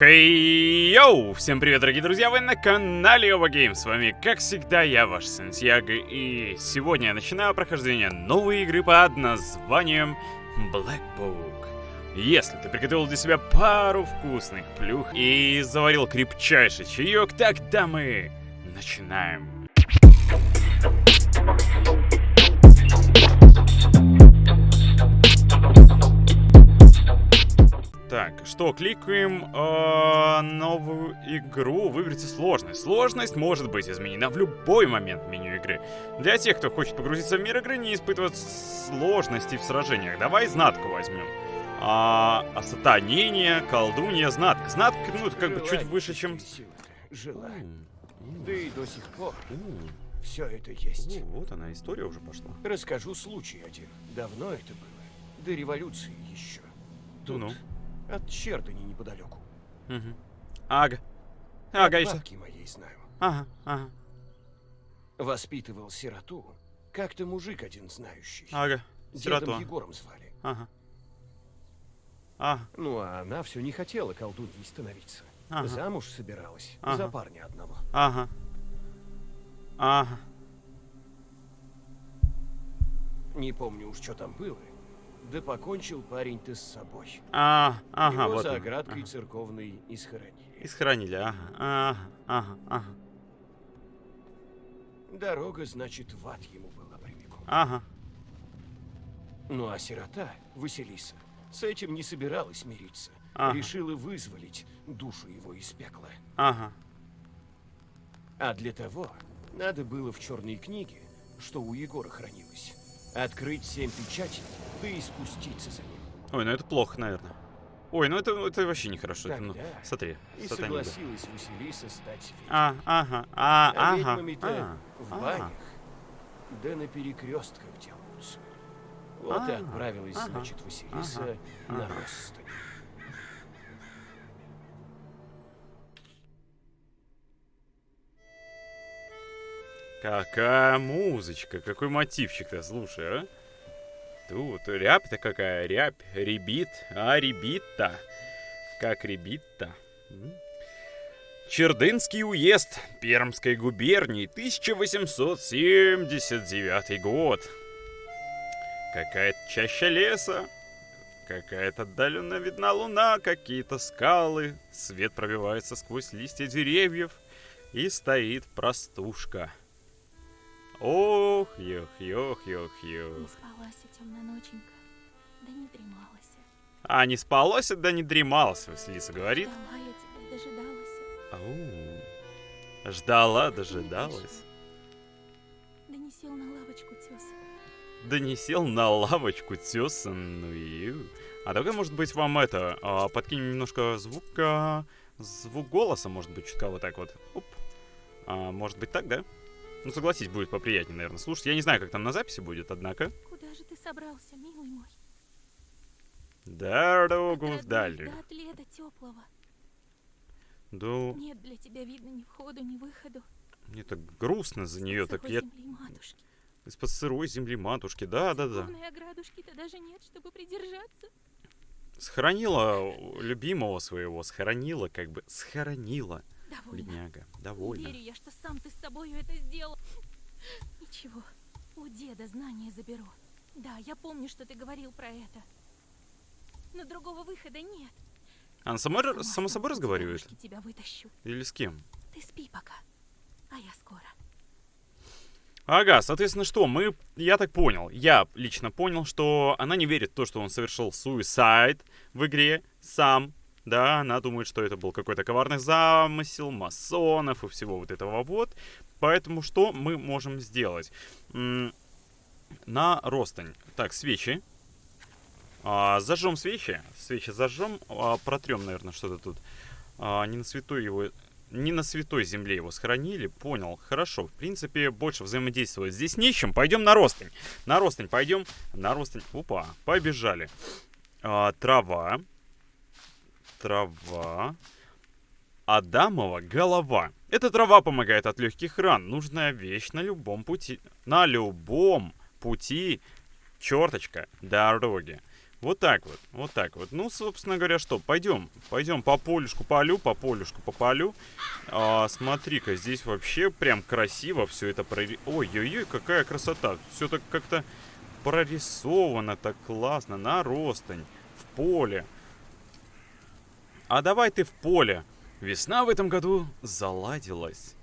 Хей, йоу! Всем привет, дорогие друзья, вы на канале Оба Гейм. С вами, как всегда, я, ваш Сантьяго, и сегодня я начинаю прохождение новой игры под названием Black Book. Если ты приготовил для себя пару вкусных плюх и заварил крепчайший чаек, тогда мы начинаем. Так, что, кликаем э, новую игру, выберите сложность. Сложность может быть изменена в любой момент меню игры. Для тех, кто хочет погрузиться в мир игры, не испытывать сложности в сражениях. Давай знатку возьмем. А, осатанение, колдунья, знатка. Знатка, ну, это как бы чуть выше, чем... Жила. Да и до сих пор все это есть. О, вот она, история уже пошла. Расскажу случай один. Давно это было. До революции еще. Тут Ну-ну. От Чердани неподалеку. Угу. Ага. Ага, еще. бабки моей знаю. Ага, ага, Воспитывал сироту. Как-то мужик один знающий. ага. Дедом Сироту. Егором звали. Ага. Ага, Ну, а она все не хотела колдуньей становиться. Ага. Замуж собиралась. Ага. За парня одного. ага. Ага. Не помню уж, что там было. Да покончил парень-то с собой. А, ага, Его вот за оградкой Ага. церковной и схоронили. И сохранили, ага, ага, ага, ага, Дорога, значит, в ад ему была прямиком. ага. Ну а сирота, Василиса, с этим не собиралась мириться. Ага. Решила вызволить душу его из пекла. Ага. А для того надо было в черной книге, что у Егора хранилось, открыть семь печатей, да и спуститься за ним. Ой, ну это плохо, наверное. Ой, ну это, это вообще нехорошо. это, ну, Тогда смотри, И сатанида. согласилась Василиса стать ведьмой. А, ага, а, А ага. а, в а. банях, да на перекрестках делаются. Вот и Ага, отправилась, ага, значит, Василиса ага, на ага. Ростань. Какая музычка, какой мотивчик-то, слушай, а? Тут рябь-то какая, рябь, ребит, а ребит-то, как ребит-то. Чердынский уезд Пермской губернии, 1879 год. Какая-то чаща леса, какая-то отдаленно видна луна, какие-то скалы, свет пробивается сквозь листья деревьев, и стоит простушка. Ох, ёх, ёх, ёх, Не ёх. спалась темная ноченька, да не дремалась. А не спалось, да не дремалось, Василиса говорит. Ждала я тебя, дожидалась, Ау. Ждала, дожидалась. да не сел на лавочку теса. Да не сел на лавочку тесаную. А давай, может быть, вам это, а, подкинем немножко звука, звук голоса, может быть, чутка вот так вот. Оп. А, может быть, так, да? Ну, согласись, будет поприятнее, наверное, слушать. Я не знаю, как там на записи будет, однако. Куда же ты собрался, милый мой? Дорогу родных До отлета теплого. Да, Нет для тебя видно ни входу, ни выходу. мне так грустно за нее, так я матушки. из-под сырой земли матушки, да-да-да. Церковной оградушки-то даже нет, чтобы придержаться. Схоронила любимого своего, схоронила, как бы, схоронила, Довольно. бедняга, Не довольно. верю я, что сам ты с собой это сделал. Ничего, у деда знания заберу. Да, я помню, что ты говорил про это. Но другого выхода нет. Она сама, Сама само с собой разговаривает? тебя вытащу. Или с кем? Ты спи пока, а я скоро. Ага, соответственно, что? Мы, я так понял, я лично понял, что она не верит в то, что он совершил суицид в игре сам. Да, она думает, что это был какой-то коварный замысел масонов и всего вот этого вот. Поэтому что мы можем сделать? На ростань. Так, свечи. А, зажжем свечи. Свечи зажжем. А, протрем, наверное, что-то тут. А, не на святой его... Не на святой земле его сохранили. Понял. Хорошо. В принципе, больше взаимодействовать здесь нечем. Пойдем на ростань. На ростань пойдем. На ростань. Опа. Побежали. А, трава. Трава. Адамова голова. Эта трава помогает от легких ран. Нужная вещь на любом пути. На любом пути. Черточка. Дороги. Вот так вот, вот так вот. Ну, собственно говоря, что, пойдем, пойдем по полюшку полю, по полюшку по полю. А, смотри-ка, здесь вообще прям красиво все это прори... Ой-ой-ой, какая красота. Все так как-то прорисовано так классно, на ростань, в поле. А давай ты в поле. Весна в этом году заладилась.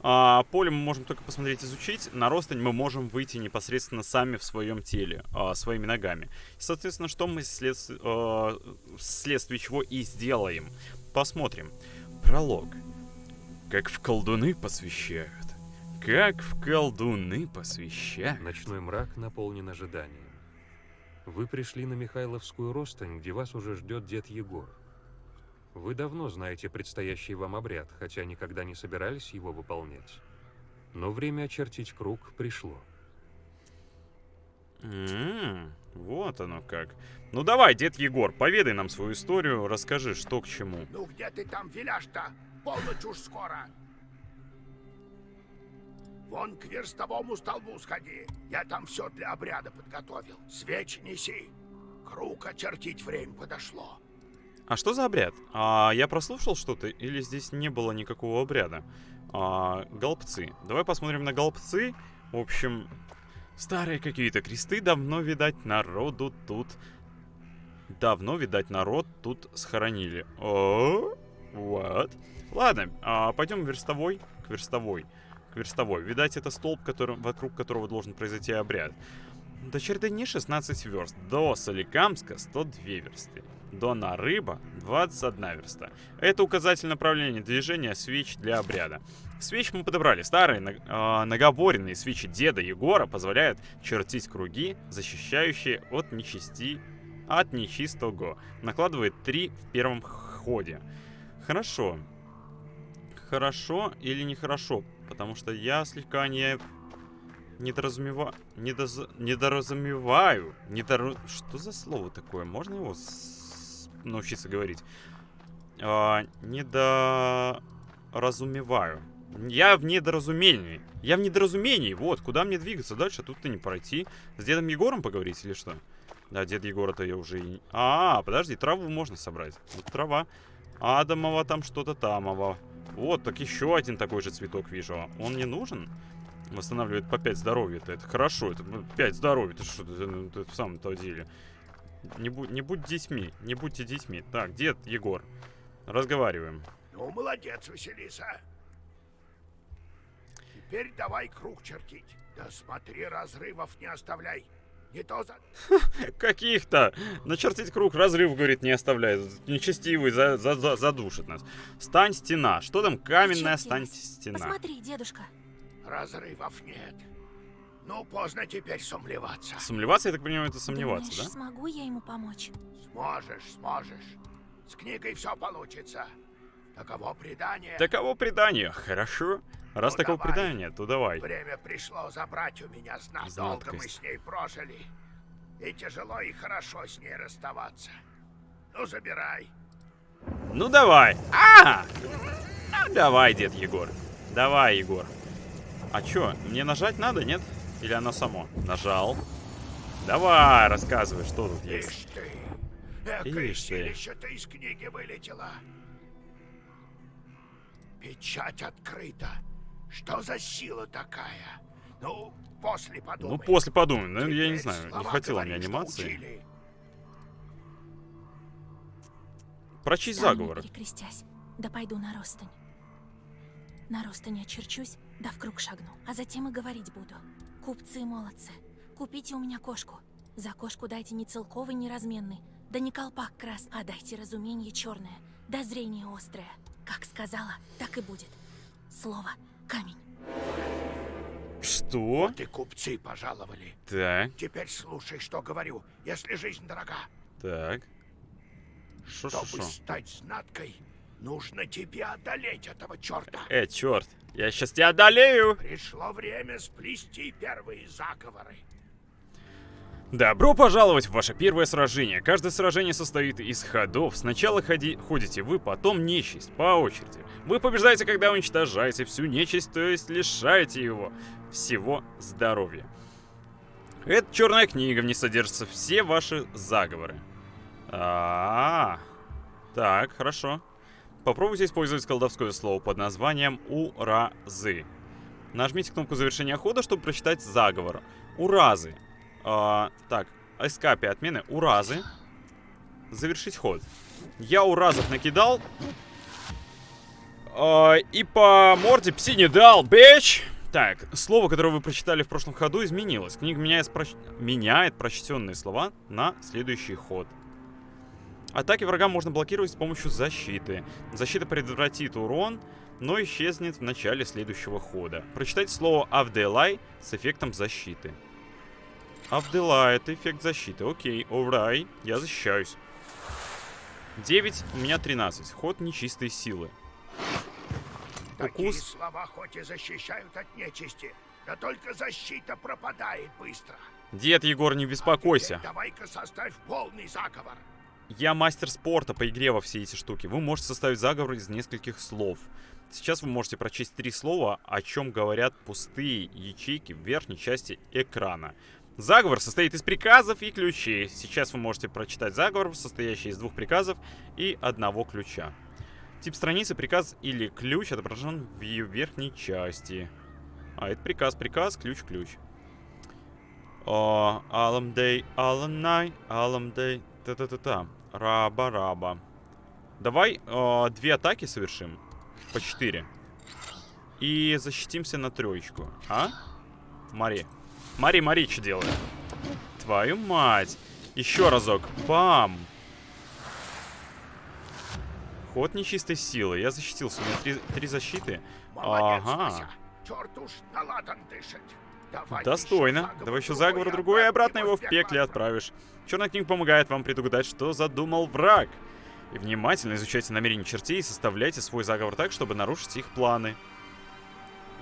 А, поле мы можем только посмотреть, изучить. На ростань мы можем выйти непосредственно сами в своем теле, а, своими ногами. Соответственно, что мы след... а, вследствие чего и сделаем. Посмотрим. Пролог. Как в колдуны посвящают. Как в колдуны посвящают. Ночной мрак наполнен ожиданием. Вы пришли на Михайловскую ростань, где вас уже ждет дед Егор. Вы давно знаете предстоящий вам обряд, хотя никогда не собирались его выполнять. Но время очертить круг пришло. М, вот оно как. Ну давай, дед Егор, поведай нам свою историю, расскажи, что к чему. Ну где ты там виляешь-то? Полночь уж скоро. Вон к верстовому столбу сходи. Я там все для обряда подготовил. Свечи неси. Круг очертить время подошло. А что за обряд? А, я прослушал что-то или здесь не было никакого обряда? А, голбцы. Давай посмотрим на голбцы. В общем, старые какие-то кресты давно, видать, народу тут... Давно, видать, народ тут схоронили. О, вот. Ладно, а, пойдем верстовой, к верстовой. К верстовой. Видать, это столб, который, вокруг которого должен произойти обряд. До Чердыни 16 верст, до Соликамска 102 версты, до Нарыба 21 верста. Это указатель направления движения свеч для обряда. Свеч мы подобрали. Старые э, наговоренные свечи деда Егора позволяют чертить круги, защищающие от нечисти, от нечистого. Накладывает 3 в первом ходе. Хорошо. Хорошо или нехорошо? Потому что я слегка не недоразумева... Недоз... недоразумеваю. Недоро... Что за слово такое? Можно его. Научиться говорить? А, недоразумеваю. Я в недоразумении. Я в недоразумении. Вот, куда мне двигаться дальше? Тут-то не пройти. С дедом Егором поговорить или что? Да, дед Егора-то я уже. А, подожди, траву можно собрать. Вот трава. Адамова там что-то тамово. Вот, так еще один такой же цветок вижу. Он не нужен? Восстанавливает по 5 здоровья. -то. Это хорошо. Это 5 здоровья. Это что? Это, это, это в самом-то деле. Не, будь, не будь детьми. Не будьте детьми. Так, дед Егор. Разговариваем. Ну, молодец, Василиса. Теперь давай круг чертить. Да смотри, разрывов не оставляй. Не то за... Каких-то! Начертить круг, разрыв, говорит, не оставляй. Нечестивый за, за, за, задушит нас. Стань стена. Что там? Каменная стань стена. Посмотри, дедушка. Разрывов нет. Ну, поздно теперь сомневаться. Сомневаться, я так понимаю, это сомневаться, Думаешь, да? смогу я ему помочь? Сможешь, сможешь. С книгой все получится. Таково предание. Таково предание. Хорошо. Раз Ну, таково давай. предание, то давай. Время пришло забрать у меня знак. Долго мы с ней прожили. И тяжело и хорошо с ней расставаться. Ну, забирай. Ну давай. А! Ну давай, дед Егор. Давай, Егор. А чё, мне нажать надо, нет? Или оно само? Нажал. Давай, рассказывай, что тут есть. Ишь ты. Экое Ишь из книги вылетело. Печать открыта. Что за сила такая? Ну, после подумай. Ну, после подумай. Ну, я не знаю, не хватило мне анимации. учили. Прочесть Стану, заговор. да пойду на ростань. На ростань очерчусь, да в круг шагну, а затем и говорить буду. Купцы молодцы, купите у меня кошку. За кошку дайте не целковый, не разменный, да не колпак крас, а дайте разумение черное, да зрение острое. Как сказала, так и будет. Слово — камень. Что? Вот и купцы пожаловали. Так, Теперь слушай, что говорю, если жизнь дорога. так. Шо, шо, Чтобы шо? стать знаткой, нужно тебе одолеть этого черта. Э, черт. Я сейчас тебя одолею. Пришло время сплести первые заговоры. Добро пожаловать в ваше первое сражение. Каждое сражение состоит из ходов. Сначала ходи, ходите вы, потом нечисть, по очереди. Вы побеждаете, когда уничтожаете всю нечисть, то есть лишаете его всего здоровья. Это черная книга, в ней содержатся все ваши заговоры. А, -а, -а. Так, хорошо. Попробуйте использовать колдовское слово под названием «Уразы». Нажмите кнопку завершения хода, чтобы прочитать заговор. Уразы. А, так, эскапи отмены. Уразы. Завершить ход. Я уразов накидал. А, и по морде пси не дал, бич! Так, слово, которое вы прочитали в прошлом ходу, изменилось. Книга меняет, проч... меняет прочтенные слова на следующий ход. Атаки врага можно блокировать с помощью защиты. Защита предотвратит урон, но исчезнет в начале следующего хода. Прочитайте слово «Авделай» с эффектом защиты. Авделай — это эффект защиты. Окей, alright, я защищаюсь. 9, у меня 13. Ход нечистой силы. Такие Укус. слова хоть и защищают от нечисти, да только защита пропадает быстро. Дед Егор, не беспокойся. Теперь Давай-ка составь полный заговор. Я мастер спорта по игре во все эти штуки. Вы можете составить заговор из нескольких слов. Сейчас вы можете прочесть три слова, о чем говорят пустые ячейки в верхней части экрана. Заговор состоит из приказов и ключей. Сейчас вы можете прочитать заговор, состоящий из двух приказов и одного ключа. Тип страницы, приказ или ключ отображен в ее верхней части. А, это приказ, приказ, ключ, ключ. О, Алам Дэй, Алам Най, Алам Дэй, та-та-та-та. Раба-раба. Давай э, две атаки совершим. По 4. И защитимся на троечку. А? Мари. Мари, Мари, что делает? Твою мать. Еще разок. Бам. Ход нечистой силы. Я защитился. У меня три, три защиты. Молодец, Ага. Вася. Черт уж на ладан дышит. Достойно. Давай еще заговор другой, и обратно его в пекле отправишь. Черная книга помогает вам предугадать, что задумал враг. И внимательно изучайте намерения чертей и составляйте свой заговор так, чтобы нарушить их планы.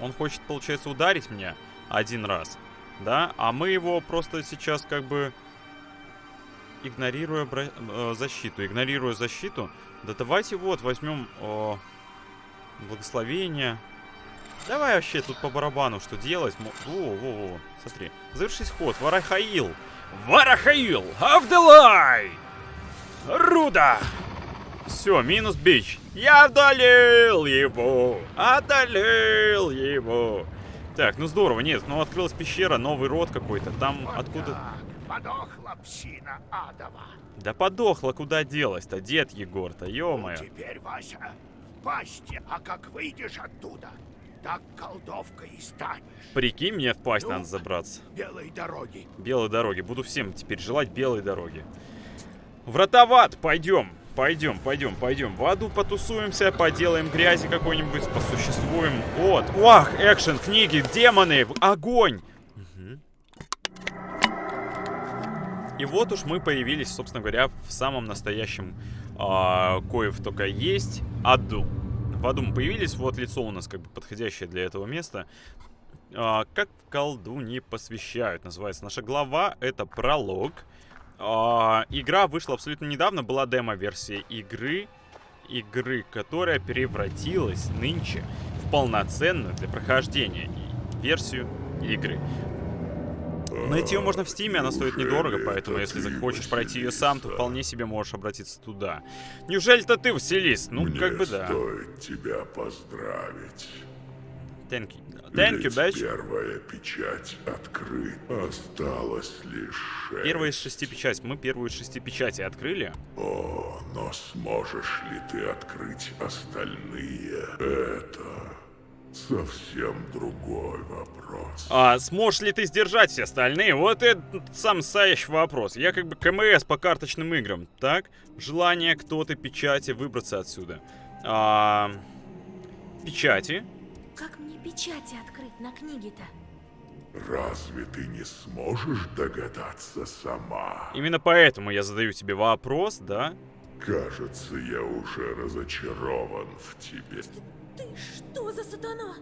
Он хочет, получается, ударить меня один раз, да? А мы его просто сейчас как бы игнорируя бра- э, защиту. Игнорируя защиту. Да давайте вот возьмем э, благословение. Давай вообще тут по барабану что делать. Мо- Во, во, во. Смотри. Завершить ход. Варахаил. Варахаил! Авделай! Руда! Все, минус бич. Я одолел его! Одолел его! Так, ну здорово, нет, ну открылась пещера, новый род какой-то. Там Вот откуда... так. Подохла псина адова. Да подохла, куда делась-то, дед Егор-то, ё-моё. Теперь, Вася, в пасти, а как выйдешь оттуда, так колдовка и станешь. Прикинь, мне в пасть Ну. надо забраться. Белой дороги. Белой дороги. Буду всем теперь желать белой дороги. Вратоват, пойдем. Пойдем, пойдем, пойдем. В аду потусуемся, поделаем грязи какой-нибудь, посуществуем. Вот. Вах, экшен, книги, демоны, огонь. Мгм. И вот уж мы появились, собственно говоря, в самом настоящем а, коев только есть аду. В аду мы появились, вот лицо у нас как бы подходящее для этого места. А, как в колду не посвящают, называется наша глава. Это пролог. А, игра вышла абсолютно недавно, была демо-версия игры. Игры, которая превратилась нынче в полноценную для прохождения версию игры. Найти ее можно в Стиме, она стоит недорого, поэтому если захочешь пройти ее сам, то вполне себе можешь обратиться туда. Неужели-то ты, Василис? Ну, Мне как бы да. стоит тебя поздравить. Thank you. Thank you, bitch. первая печать открыта. Осталось лишь шесть. Первая из шести печатей. Мы первую из шести печатей открыли. О, но сможешь ли ты открыть остальные? Это совсем другой вопрос. А сможешь ли ты сдержать все остальные? Вот это сам настоящий вопрос. Я как бы КМС по карточным играм, так? Желание кто-то печати выбраться отсюда. А, печати. Как мне печати открыть на книге-то? Разве ты не сможешь догадаться сама? Именно поэтому я задаю тебе вопрос, да? Кажется, я уже разочарован в тебе. Ты что за сатана?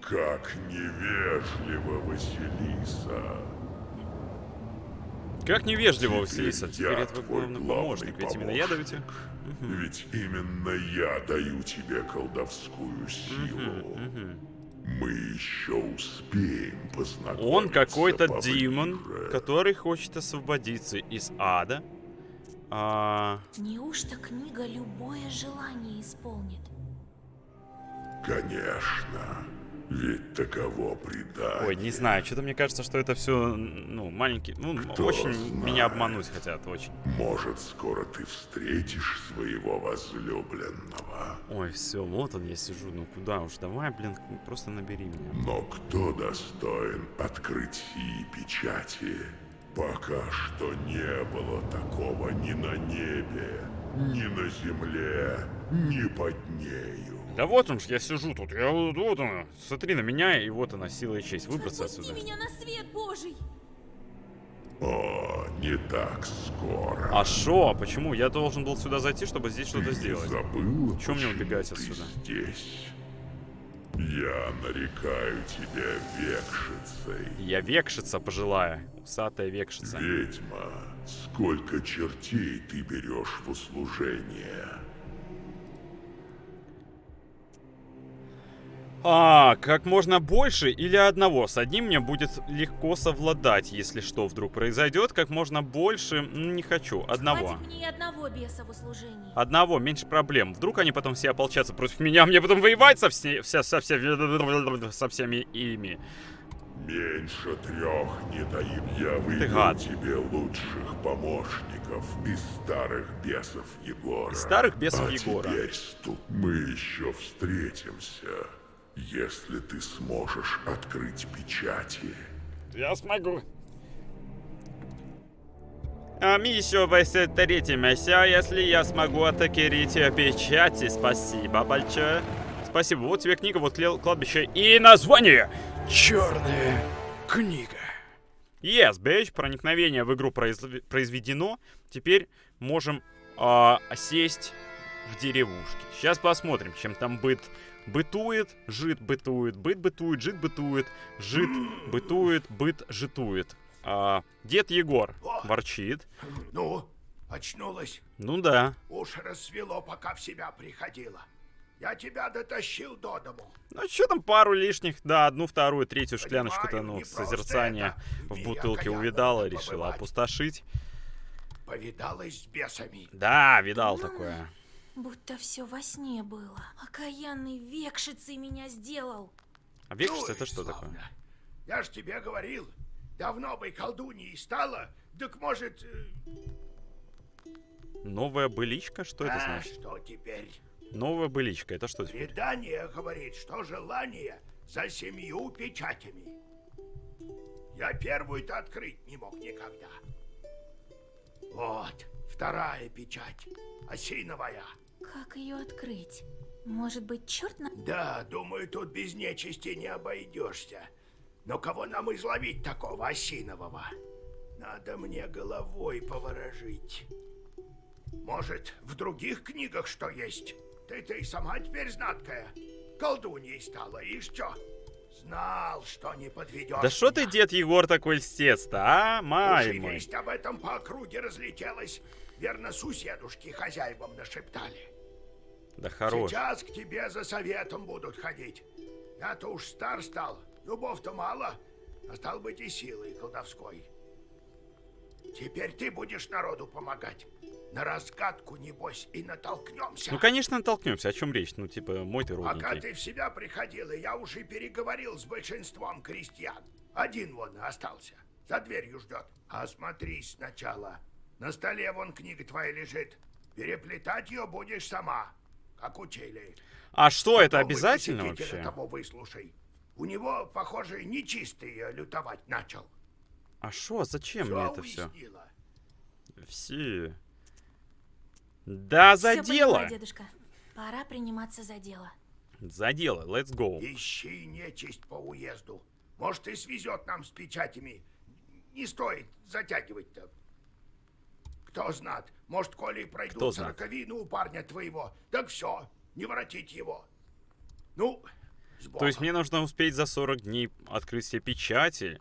Как невежливо, Василиса. Как невежливо, Теперь Василиса. Теперь я это твой главный помощник. Ведь именно я даю тебе. Ведь именно я даю тебе колдовскую силу. Мы еще успеем познакомиться Он какой-то демон, который хочет освободиться из ада. А, Неужто книга любое желание исполнит? Конечно. Ведь таково предание. ой, не знаю, что-то мне кажется, что это все, ну, маленький, ну, Кто очень знает. меня обмануть хотят, очень. Может, скоро ты встретишь своего возлюбленного. Ой, все, вот он, я сижу, ну куда уж, давай, блин, просто набери меня. Но кто достоин открыть сии печати? Пока что не было такого ни на небе, ни на земле, ни под нею. Да вот он ж, я сижу тут, я вот, вот он, смотри на меня, и вот она, сила и честь, выбраться Отпусти отсюда. меня на свет Божий! О, не так скоро. А шо, почему? Я должен был сюда зайти, чтобы здесь что-то сделать. забыл, Чё мне убегать отсюда? здесь? Я нарекаю тебя векшицей. Я векшица пожилая, усатая векшица. Ведьма, сколько чертей ты берешь в услужение? А, как можно больше или одного? С одним мне будет легко совладать, если что вдруг произойдет. Как можно больше, не хочу. Одного. Хватит мне одного беса в услужении. Одного, меньше проблем. Вдруг они потом все ополчатся против меня, мне потом воевать со, все, вся- со, все- со всеми ими. Меньше трех не даю. Я выберу гад. тебе лучших помощников из старых бесов Егора. Из старых бесов а Егора. теперь ступ. Мы еще встретимся, если ты сможешь открыть печати. Я смогу. А еще встретимся, если я смогу атакировать печати. Спасибо большое. Спасибо. Вот тебе книга, вот кладбище и название. Черная книга. Yes, bitch. Проникновение в игру произв- произведено. Теперь можем а, сесть в деревушке. Сейчас посмотрим, чем там быт бытует, жит бытует, быт бытует, жит бытует, жит бытует, быт житует. А, дед Егор ворчит. Ну, очнулась. Ну да. Уж рассвело, пока в себя приходила. Я тебя дотащил до дому. Ну что там пару лишних, да, одну, вторую, третью шкляночку-то, ну, созерцание это. в бутылке увидала, побывать. решила опустошить. Повидалась с бесами. Да, видал такое. Будто все во сне было. Окаянный векшицей меня сделал. А векшица Ну это что такое? славно. Я ж тебе говорил, давно бы колдуньей стала, так может... э, Новая быличка? Что это а, значит? что теперь? Новая быличка, это что теперь? Предание говорит, что желание за семью печатями. Я первую-то открыть не мог никогда. Вот, вторая печать, осиновая. Как ее открыть? Может быть, черт на... Да, думаю, тут без нечисти не обойдешься. Но кого нам изловить такого осинового? Надо мне головой поворожить. Может, в других книгах что есть? Ты-то и сама теперь знаткая. Колдуньей стала, и что? Знал, что не подведешь Да что ты, дед Егор, такой льстец-то, а? Май мой. об этом по округе разлетелась. Верно, суседушки хозяевам нашептали. Да хорош. Сейчас к тебе за советом будут ходить. Я-то уж стар стал, зубов-то мало, а стал быть и силой колдовской. Теперь ты будешь народу помогать. На разгадку, небось, и натолкнемся. Ну, конечно, натолкнемся. О чем речь? Ну, типа, мой ты Пока родненький. ты в себя приходила, я уже переговорил с большинством крестьян. Один вон остался, за дверью ждет. Осмотрись сначала. На столе вон книга твоя лежит. Переплетать ее будешь сама, как учили. А что, это Попробуй обязательно вообще? того выслушай. У него, похоже, нечистый лютовать начал. А что, зачем Всё мне это все? уяснила? Все. Да, за Всё дело! поняла, дедушка. Пора приниматься за дело. За дело, let's go. Ищи нечисть по уезду. Может, и свезет нам с печатями. Не стоит затягивать-то. Кто знает, может, коли пройдут сороковину у парня твоего, так все, не воротить его. Ну, То есть мне нужно успеть за 40 дней открыть все печати.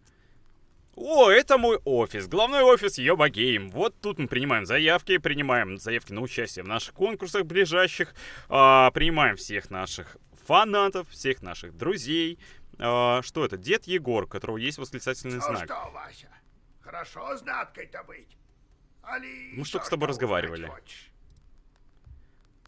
О, это мой офис. Главной офис Йоба Гейм. Вот тут мы принимаем заявки, принимаем заявки на участие в наших конкурсах ближайших, а, принимаем всех наших фанатов, всех наших друзей, А, что это? Дед Егор, у которого есть восклицательный Ну знак. что, Вася, хорошо знаткой-то быть? Мы еще с тобой разговаривали.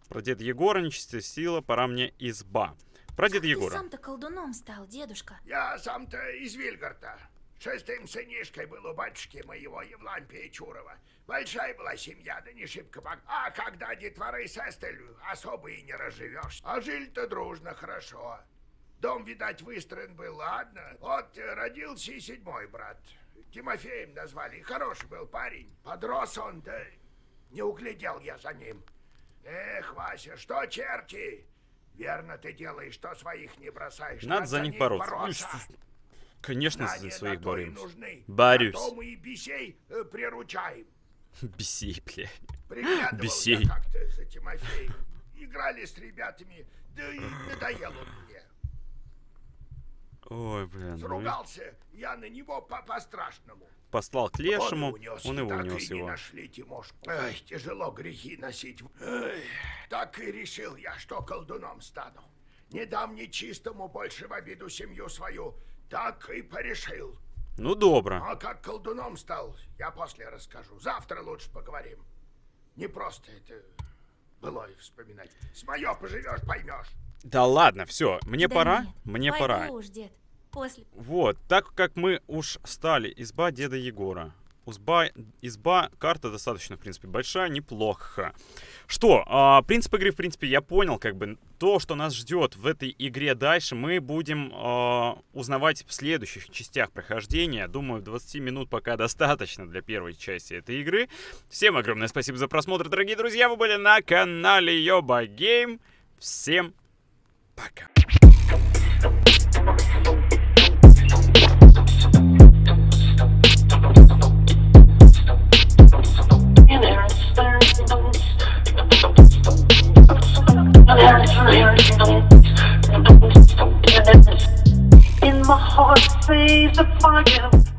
Про деда Егора, нечистая сила, пора мне изба. Про деда Ты Егора. сам-то колдуном стал, дедушка. Я сам-то из Вильгарта. Шестым сынишкой был у батюшки моего Евлампия Чурова. Большая была семья, да не шибко бог. А когда детворы с Эстелью, особо и не разживешь. А жили-то дружно, хорошо. Дом, видать, выстроен был, ладно. Вот э, родился и седьмой брат. Тимофеем назвали. И Хороший был парень. Подрос он, да не углядел я за ним. Эх, Вася, что черти? Верно ты делаешь, что своих не бросаешь. Надо за них бороться. Ну, бороться. Конечно, за Знания своих боремся. Борюсь. А мы и бесей э, приручаем. Бесей, бля. Бесей. как-то за Тимофеем. Играли с ребятами, да и надоел он мне. Ой, блин. ну Сругался я на него по- по-страшному. Послал к лешему, он, унес, он его так унес и не его. нашли Тимошку. Ай, тяжело грехи носить. Ай, так и решил я, что колдуном стану. Не дам нечистому больше в обиду семью свою. Так и порешил. Ну, добро. А как колдуном стал, я после расскажу. Завтра лучше поговорим. Не просто это было и вспоминать. С моё поживешь, поймешь. Да ладно, все, мне Да пора, нет, мне пора. уж, дед. После. Вот, так как мы уж стали изба деда Егора. Узба, изба, карта достаточно, в принципе, большая, неплохо. Что, а, принцип игры, в принципе, я понял, как бы, то, что нас ждет в этой игре дальше, мы будем а, узнавать в следующих частях прохождения. Думаю, 20 минут пока достаточно для первой части этой игры. Всем огромное спасибо за просмотр, дорогие друзья, вы были на канале Йоба Гейм. Всем пока. Vaca. In my heart, sees the fire.